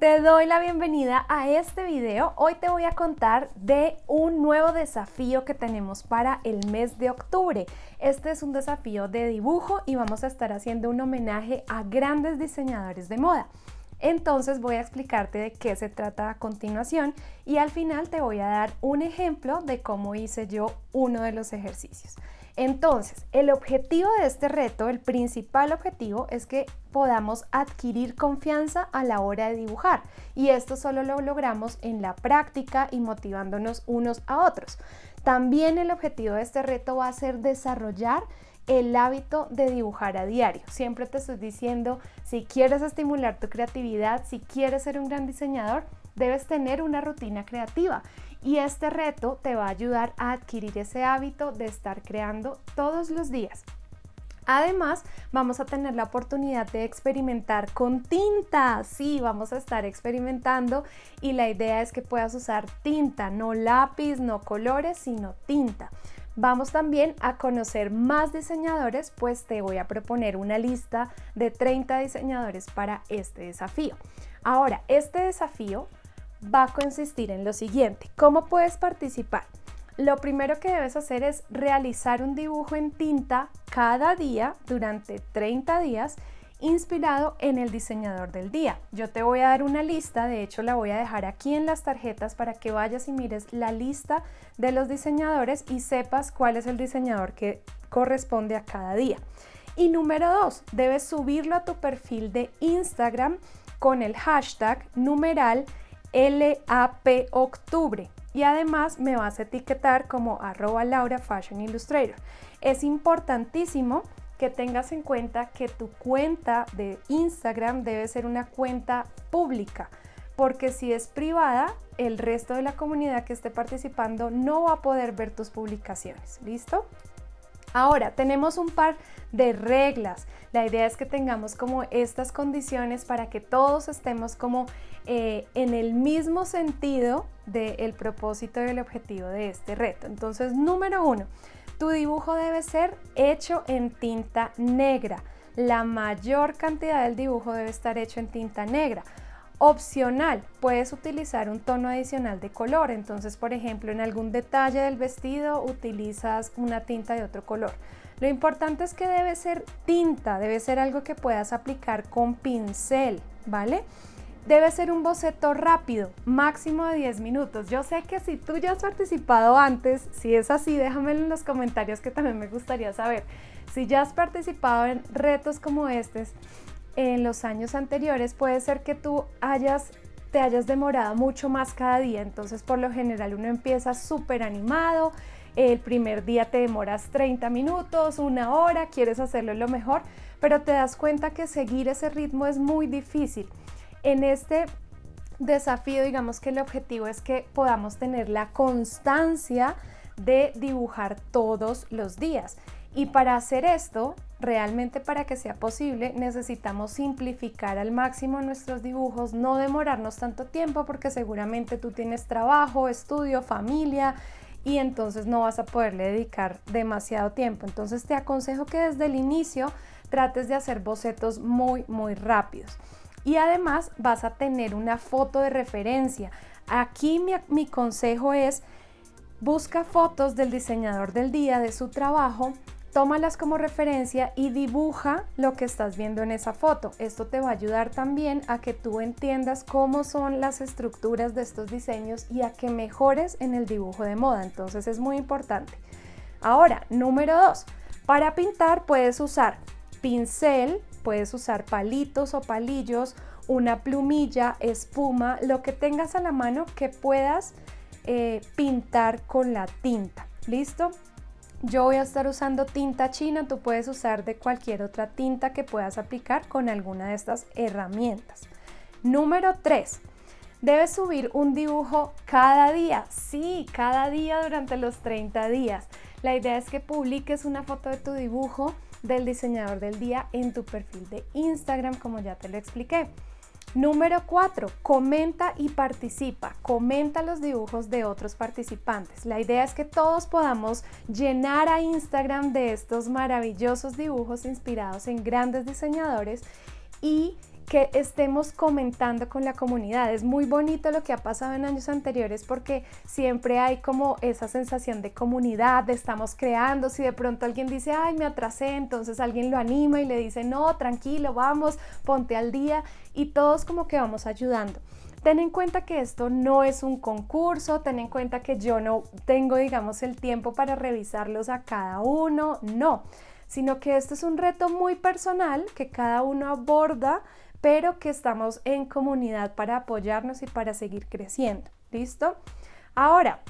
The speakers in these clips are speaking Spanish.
Te doy la bienvenida a este video. Hoy te voy a contar de un nuevo desafío que tenemos para el mes de octubre. Este es un desafío de dibujo y vamos a estar haciendo un homenaje a grandes diseñadores de moda. Entonces voy a explicarte de qué se trata a continuación y al final te voy a dar un ejemplo de cómo hice yo uno de los ejercicios. Entonces, el objetivo de este reto, el principal objetivo es que podamos adquirir confianza a la hora de dibujar y esto solo lo logramos en la práctica y motivándonos unos a otros. También el objetivo de este reto va a ser desarrollar el hábito de dibujar a diario. Siempre te estoy diciendo, si quieres estimular tu creatividad, si quieres ser un gran diseñador, debes tener una rutina creativa y este reto te va a ayudar a adquirir ese hábito de estar creando todos los días. Además, vamos a tener la oportunidad de experimentar con tinta. Sí, vamos a estar experimentando y la idea es que puedas usar tinta, no lápiz, no colores, sino tinta. Vamos también a conocer más diseñadores, pues te voy a proponer una lista de 30 diseñadores para este desafío. Ahora, este desafío va a consistir en lo siguiente. ¿Cómo puedes participar? Lo primero que debes hacer es realizar un dibujo en tinta cada día durante 30 días inspirado en el diseñador del día. Yo te voy a dar una lista, de hecho la voy a dejar aquí en las tarjetas para que vayas y mires la lista de los diseñadores y sepas cuál es el diseñador que corresponde a cada día. Y número dos, debes subirlo a tu perfil de Instagram con el hashtag numeral LAP Octubre y además me vas a etiquetar como arroba Laura Fashion Illustrator. Es importantísimo que tengas en cuenta que tu cuenta de Instagram debe ser una cuenta pública porque si es privada, el resto de la comunidad que esté participando no va a poder ver tus publicaciones. ¿Listo? Ahora, tenemos un par de reglas. La idea es que tengamos como estas condiciones para que todos estemos como eh, en el mismo sentido del propósito y el objetivo de este reto. Entonces, número uno, tu dibujo debe ser hecho en tinta negra. La mayor cantidad del dibujo debe estar hecho en tinta negra. Opcional, puedes utilizar un tono adicional de color, entonces por ejemplo en algún detalle del vestido utilizas una tinta de otro color. Lo importante es que debe ser tinta, debe ser algo que puedas aplicar con pincel, ¿vale? Debe ser un boceto rápido, máximo de 10 minutos. Yo sé que si tú ya has participado antes, si es así, déjamelo en los comentarios que también me gustaría saber. Si ya has participado en retos como estos, en los años anteriores, puede ser que tú te hayas demorado mucho más cada día, entonces por lo general uno empieza súper animado, el primer día te demoras 30 minutos, una hora, quieres hacerlo lo mejor, pero te das cuenta que seguir ese ritmo es muy difícil. En este desafío, digamos que el objetivo es que podamos tener la constancia de dibujar todos los días. Y para hacer esto, realmente para que sea posible, necesitamos simplificar al máximo nuestros dibujos, no demorarnos tanto tiempo porque seguramente tú tienes trabajo, estudio, familia y entonces no vas a poderle dedicar demasiado tiempo. Entonces te aconsejo que desde el inicio trates de hacer bocetos muy, muy rápidos. Y además vas a tener una foto de referencia. Aquí mi, mi consejo es busca fotos del diseñador del día, de su trabajo, tómalas como referencia y dibuja lo que estás viendo en esa foto. Esto te va a ayudar también a que tú entiendas cómo son las estructuras de estos diseños y a que mejores en el dibujo de moda. Entonces es muy importante. Ahora, número dos, para pintar puedes usar pincel, puedes usar palitos o palillos, una plumilla, espuma, lo que tengas a la mano que puedas eh, pintar con la tinta. ¿Listo? Yo voy a estar usando tinta china, tú puedes usar de cualquier otra tinta que puedas aplicar con alguna de estas herramientas. Número 3. Debes subir un dibujo cada día. Sí, cada día durante los 30 días. La idea es que publiques una foto de tu dibujo del diseñador del día en tu perfil de Instagram, como ya te lo expliqué. Número 4. Comenta y participa. Comenta los dibujos de otros participantes. La idea es que todos podamos llenar a Instagram de estos maravillosos dibujos inspirados en grandes diseñadores y que estemos comentando con la comunidad. Es muy bonito lo que ha pasado en años anteriores porque siempre hay como esa sensación de comunidad, de estamos creando. Si de pronto alguien dice, ay, me atrasé, entonces alguien lo anima y le dice, no, tranquilo, vamos, ponte al día y todos como que vamos ayudando. Ten en cuenta que esto no es un concurso, ten en cuenta que yo no tengo, digamos, el tiempo para revisarlos a cada uno, no, sino que esto es un reto muy personal que cada uno aborda pero que estamos en comunidad para apoyarnos y para seguir creciendo. ¿Listo? Ahora,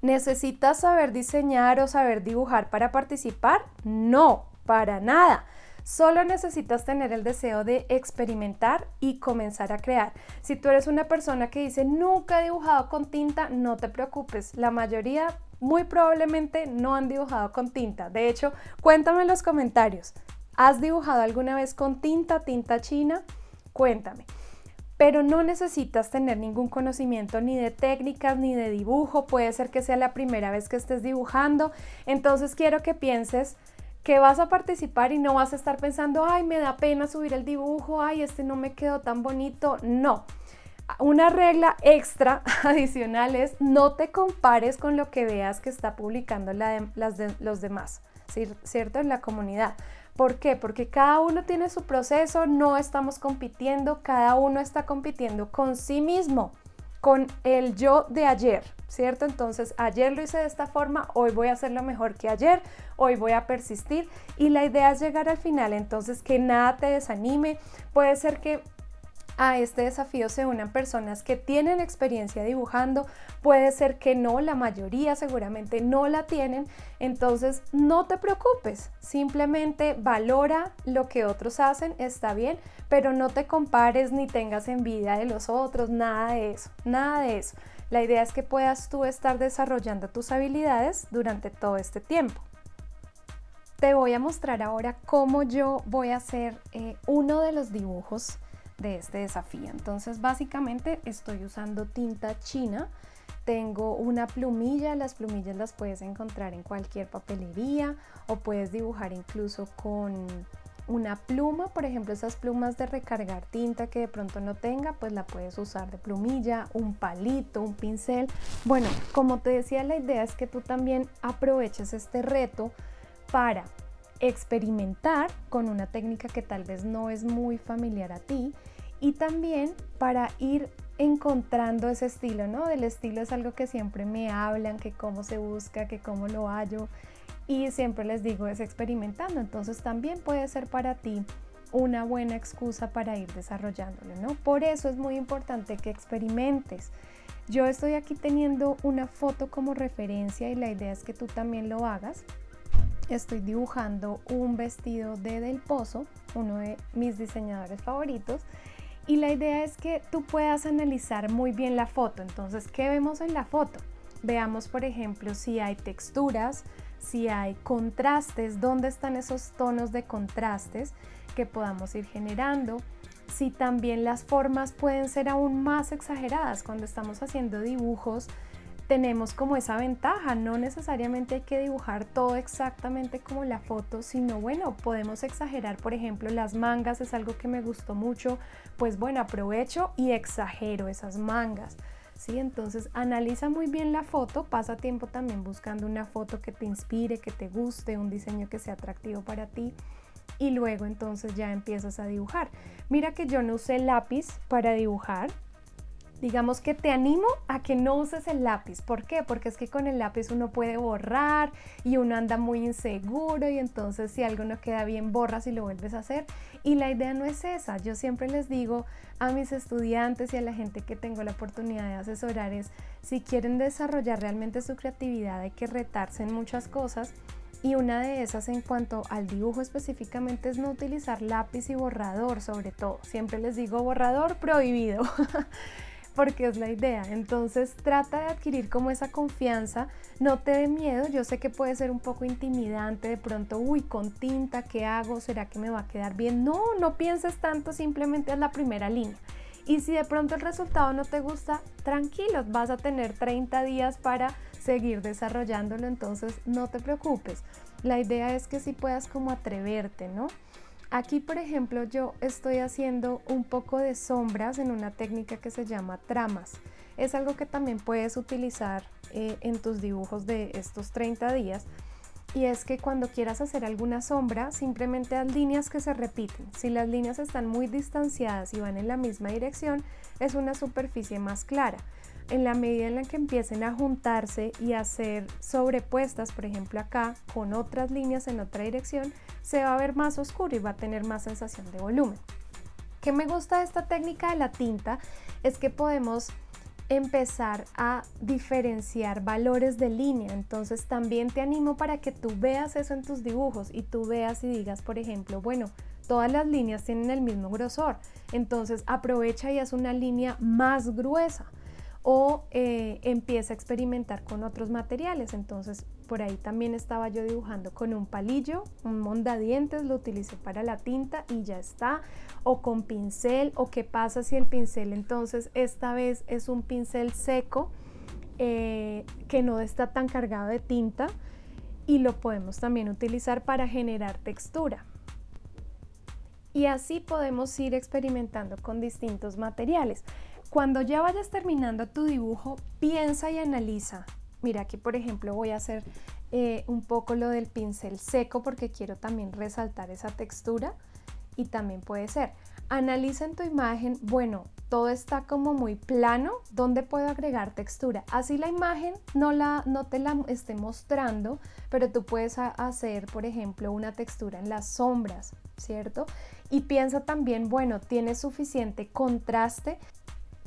¿necesitas saber diseñar o saber dibujar para participar? No, para nada. Solo necesitas tener el deseo de experimentar y comenzar a crear. Si tú eres una persona que dice nunca he dibujado con tinta, no te preocupes. La mayoría muy probablemente no han dibujado con tinta. De hecho, cuéntame en los comentarios. ¿Has dibujado alguna vez con tinta, tinta china? Cuéntame. Pero no necesitas tener ningún conocimiento ni de técnicas ni de dibujo. Puede ser que sea la primera vez que estés dibujando. Entonces quiero que pienses que vas a participar y no vas a estar pensando, ay, me da pena subir el dibujo, ay, este no me quedó tan bonito. No. Una regla extra adicional es no te compares con lo que veas que está publicando las de, los demás, ¿cierto? En la comunidad. ¿Por qué? Porque cada uno tiene su proceso, no estamos compitiendo, cada uno está compitiendo con sí mismo, con el yo de ayer, ¿cierto? Entonces, ayer lo hice de esta forma, hoy voy a hacerlo mejor que ayer, hoy voy a persistir y la idea es llegar al final, entonces que nada te desanime, puede ser que a este desafío se unan personas que tienen experiencia dibujando, puede ser que no, la mayoría seguramente no la tienen, entonces no te preocupes, simplemente valora lo que otros hacen, está bien, pero no te compares ni tengas envidia de los otros, nada de eso, nada de eso. La idea es que puedas tú estar desarrollando tus habilidades durante todo este tiempo. Te voy a mostrar ahora cómo yo voy a hacer eh, uno de los dibujos de este desafío. Entonces básicamente estoy usando tinta china, tengo una plumilla, las plumillas las puedes encontrar en cualquier papelería o puedes dibujar incluso con una pluma, por ejemplo esas plumas de recargar tinta que de pronto no tenga, pues la puedes usar de plumilla, un palito, un pincel. Bueno, como te decía, la idea es que tú también aproveches este reto para experimentar con una técnica que tal vez no es muy familiar a ti y también para ir encontrando ese estilo, ¿no? Del estilo es algo que siempre me hablan, que cómo se busca, que cómo lo hallo y siempre les digo es experimentando, entonces también puede ser para ti una buena excusa para ir desarrollándolo, ¿no? Por eso es muy importante que experimentes. Yo estoy aquí teniendo una foto como referencia y la idea es que tú también lo hagas. Estoy dibujando un vestido de Del Pozo, uno de mis diseñadores favoritos, y la idea es que tú puedas analizar muy bien la foto. Entonces, ¿qué vemos en la foto? Veamos, por ejemplo, si hay texturas, si hay contrastes, dónde están esos tonos de contrastes que podamos ir generando, si también las formas pueden ser aún más exageradas cuando estamos haciendo dibujos tenemos como esa ventaja, no necesariamente hay que dibujar todo exactamente como la foto, sino bueno, podemos exagerar, por ejemplo, las mangas es algo que me gustó mucho, pues bueno, aprovecho y exagero esas mangas. ¿Sí? Entonces analiza muy bien la foto, pasa tiempo también buscando una foto que te inspire, que te guste, un diseño que sea atractivo para ti y luego entonces ya empiezas a dibujar. Mira que yo no usé lápiz para dibujar, digamos que te animo a que no uses el lápiz. ¿Por qué? Porque es que con el lápiz uno puede borrar y uno anda muy inseguro y entonces si algo no queda bien borras y lo vuelves a hacer. Y la idea no es esa. Yo siempre les digo a mis estudiantes y a la gente que tengo la oportunidad de asesorar es si quieren desarrollar realmente su creatividad hay que retarse en muchas cosas. Y una de esas en cuanto al dibujo específicamente es no utilizar lápiz y borrador sobre todo. Siempre les digo borrador prohibido. porque es la idea. Entonces trata de adquirir como esa confianza, no te dé miedo, yo sé que puede ser un poco intimidante de pronto, uy, con tinta, ¿qué hago? ¿Será que me va a quedar bien? No, no pienses tanto, simplemente es la primera línea. Y si de pronto el resultado no te gusta, tranquilos, vas a tener 30 días para seguir desarrollándolo, entonces no te preocupes. La idea es que si puedas como atreverte, ¿no? Aquí, por ejemplo, yo estoy haciendo un poco de sombras en una técnica que se llama tramas. Es algo que también puedes utilizar eh, en tus dibujos de estos 30 días y es que cuando quieras hacer alguna sombra, simplemente haz líneas que se repiten. Si las líneas están muy distanciadas y van en la misma dirección, es una superficie más clara. En la medida en la que empiecen a juntarse y a hacer sobrepuestas, por ejemplo acá, con otras líneas en otra dirección, se va a ver más oscuro y va a tener más sensación de volumen. ¿Qué me gusta de esta técnica de la tinta? Es que podemos empezar a diferenciar valores de línea. Entonces también te animo para que tú veas eso en tus dibujos y tú veas y digas, por ejemplo, bueno, todas las líneas tienen el mismo grosor. Entonces aprovecha y haz una línea más gruesa o eh, empieza a experimentar con otros materiales. Entonces por ahí también estaba yo dibujando con un palillo, un mondadientes, lo utilicé para la tinta y ya está. O con pincel, o qué pasa si el pincel entonces esta vez es un pincel seco eh, que no está tan cargado de tinta y lo podemos también utilizar para generar textura. Y así podemos ir experimentando con distintos materiales. Cuando ya vayas terminando tu dibujo, piensa y analiza. Mira, aquí por ejemplo voy a hacer eh, un poco lo del pincel seco porque quiero también resaltar esa textura y también puede ser. Analiza en tu imagen, bueno, todo está como muy plano, ¿dónde puedo agregar textura? Así la imagen no, la, no te la esté mostrando, pero tú puedes hacer, por ejemplo, una textura en las sombras, ¿cierto? Y piensa también, bueno, tiene suficiente contraste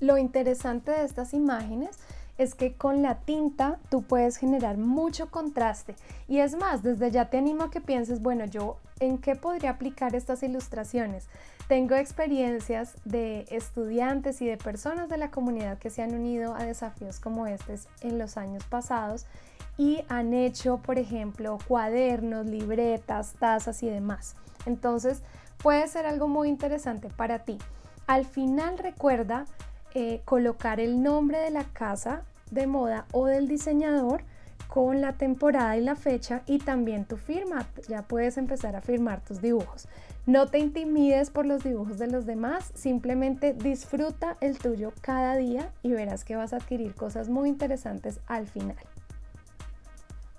lo interesante de estas imágenes es que con la tinta tú puedes generar mucho contraste y es más, desde ya te animo a que pienses, bueno, yo en qué podría aplicar estas ilustraciones. Tengo experiencias de estudiantes y de personas de la comunidad que se han unido a desafíos como estos en los años pasados y han hecho, por ejemplo, cuadernos, libretas, tazas y demás. Entonces, puede ser algo muy interesante para ti. Al final recuerda eh, colocar el nombre de la casa de moda o del diseñador con la temporada y la fecha y también tu firma. Ya puedes empezar a firmar tus dibujos. No te intimides por los dibujos de los demás, simplemente disfruta el tuyo cada día y verás que vas a adquirir cosas muy interesantes al final.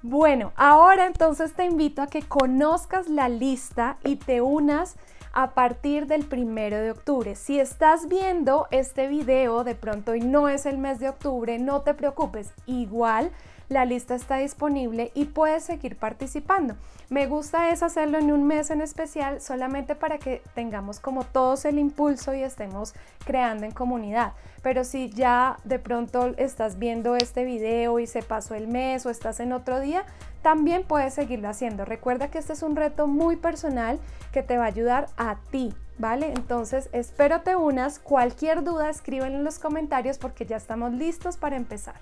Bueno, ahora entonces te invito a que conozcas la lista y te unas a partir del primero de octubre. Si estás viendo este video de pronto y no es el mes de octubre, no te preocupes, igual la lista está disponible y puedes seguir participando. Me gusta es hacerlo en un mes en especial solamente para que tengamos como todos el impulso y estemos creando en comunidad. Pero si ya de pronto estás viendo este video y se pasó el mes o estás en otro día, también puedes seguirlo haciendo. Recuerda que este es un reto muy personal que te va a ayudar a ti, ¿vale? Entonces espero te unas. Cualquier duda escríbelo en los comentarios porque ya estamos listos para empezar.